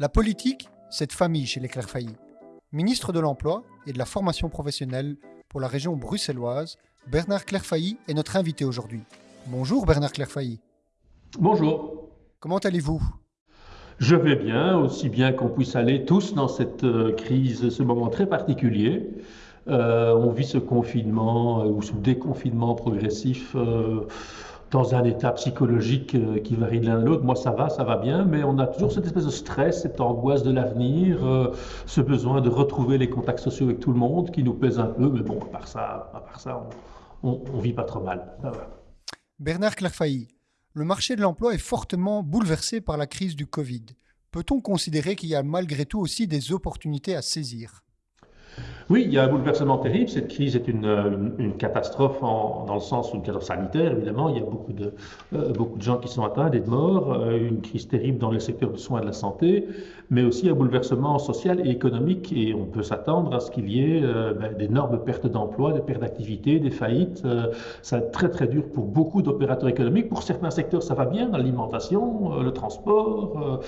La politique, c'est de famille chez les Clairfaillis. Ministre de l'Emploi et de la formation professionnelle pour la région bruxelloise, Bernard Clairfailly est notre invité aujourd'hui. Bonjour Bernard Clairfailly. Bonjour. Comment allez-vous? Je vais bien, aussi bien qu'on puisse aller tous dans cette euh, crise, ce moment très particulier. Euh, on vit ce confinement euh, ou ce déconfinement progressif dans un état psychologique qui varie de l'un à l'autre. Moi, ça va, ça va bien, mais on a toujours cette espèce de stress, cette angoisse de l'avenir, ce besoin de retrouver les contacts sociaux avec tout le monde qui nous pèse un peu. Mais bon, à part ça, à part ça on, ne vit pas trop mal. Bernard Clairfailly, le marché de l'emploi est fortement bouleversé par la crise du Covid. Peut-on considérer qu'il y a malgré tout aussi des opportunités à saisir? Oui, il y a un bouleversement terrible. Cette crise est une, catastrophe dans le sens une catastrophe sanitaire, évidemment. Il y a beaucoup de, euh, beaucoup de gens qui sont atteints, des morts, euh, une crise terrible dans le secteur du soin et de la santé, mais aussi un bouleversement social et économique. Et on peut s'attendre à ce qu'il y ait euh, ben, d'énormes pertes d'emplois, des pertes d'activité, des faillites. ça va être très, très dur pour beaucoup d'opérateurs économiques. Pour certains secteurs, ça va bien, l'alimentation, le transport,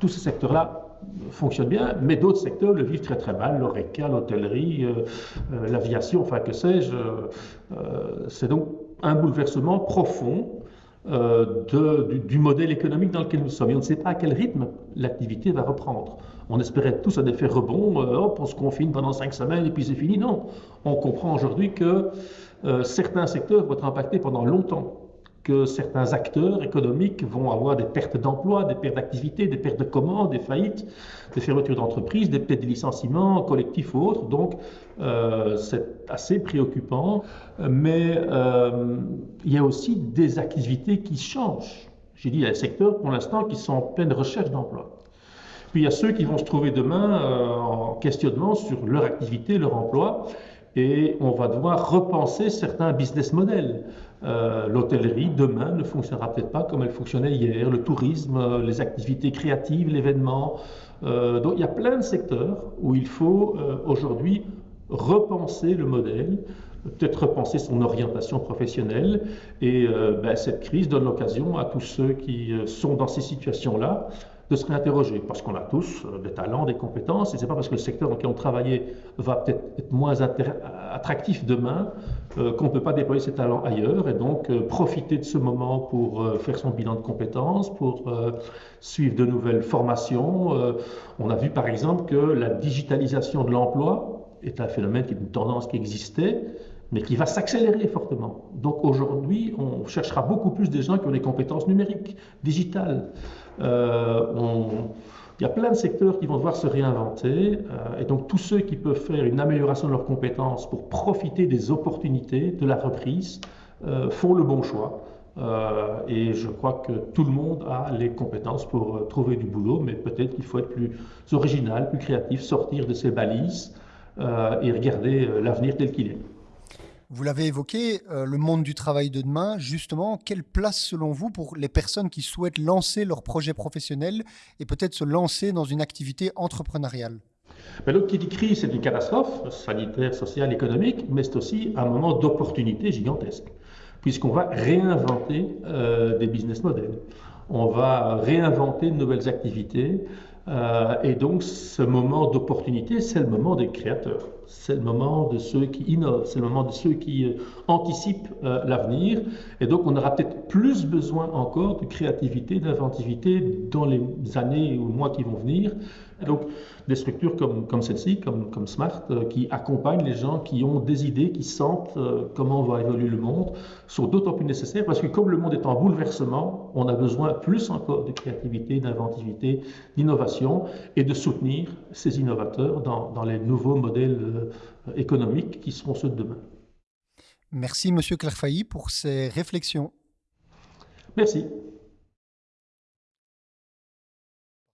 tous ces secteurs-là fonctionne bien, mais d'autres secteurs le vivent très très mal, l'oreca, l'hôtellerie, euh, euh, l'aviation, enfin que sais-je. Euh, c'est donc un bouleversement profond du, modèle économique dans lequel nous sommes. Et on ne sait pas à quel rythme l'activité va reprendre. On espérait tous un effet rebond, hop, on se confine pendant cinq semaines et puis c'est fini. Non, on comprend aujourd'hui que certains secteurs vont être impactés pendant longtemps que certains acteurs économiques vont avoir des pertes d'emplois, des pertes d'activité, des pertes de commandes, des faillites, des fermetures d'entreprises, des pertes de licenciements collectifs ou autres. Donc, euh, c'est assez préoccupant. Mais euh, il y a aussi des activités qui changent. J'ai dit, il y a des secteurs pour l'instant qui sont en pleine recherche d'emploi. Puis il y a ceux qui vont se trouver demain euh, en questionnement sur leur activité, leur emploi et on va devoir repenser certains business models. Euh, l'hôtellerie, demain, ne fonctionnera peut-être pas comme elle fonctionnait hier, le tourisme, euh, les activités créatives, l'événement. Euh, donc il y a plein de secteurs où il faut aujourd'hui repenser le modèle, peut-être repenser son orientation professionnelle. Et ben, cette crise donne l'occasion à tous ceux qui sont dans ces situations-là de se réinterroger, parce qu'on a tous euh, des talents, des compétences, et c'est pas parce que le secteur dans lequel on travaillait va peut-être être moins attractif demain euh, qu'on ne peut pas déployer ses talents ailleurs, et donc euh, profiter de ce moment pour faire son bilan de compétences, pour suivre de nouvelles formations. on a vu par exemple que la digitalisation de l'emploi est un phénomène qui est une tendance qui existait, mais qui va s'accélérer fortement. Donc aujourd'hui, on cherchera beaucoup plus des gens qui ont des compétences numériques, digitales. Euh, il y a plein de secteurs qui vont devoir se réinventer, euh, et donc tous ceux qui peuvent faire une amélioration de leurs compétences pour profiter des opportunités de la reprise euh, font le bon choix. et je crois que tout le monde a les compétences pour trouver du boulot, mais peut-être qu'il faut être plus original, plus créatif, sortir de ses balises et regarder l'avenir tel qu'il est. Vous l'avez évoqué, euh, le monde du travail de demain, justement, quelle place selon vous pour les personnes qui souhaitent lancer leur projet professionnel et peut-être se lancer dans une activité entrepreneuriale? Mais qui dit crise, c'est une catastrophe sanitaire, sociale, économique, mais c'est aussi un moment d'opportunité gigantesque, puisqu'on va réinventer euh, des business models. On va réinventer de nouvelles activités. Euh, et donc, ce moment d'opportunité, c'est le moment des créateurs. C'est le moment de ceux qui innovent, c'est le moment de ceux qui euh, anticipent euh, l'avenir. Et donc, on aura peut-être plus besoin encore de créativité, d'inventivité dans les années ou mois qui vont venir. donc, des structures comme, celle-ci, comme, Smart, qui accompagnent les gens qui ont des idées, qui sentent comment va évoluer le monde, sont d'autant plus nécessaires parce que comme le monde est en bouleversement, on a besoin plus encore de créativité, d'inventivité, d'innovation et de soutenir ces innovateurs dans, les nouveaux modèles euh, économiques qui seront ceux de demain. Merci Monsieur Clairfailly pour ces réflexions. Merci.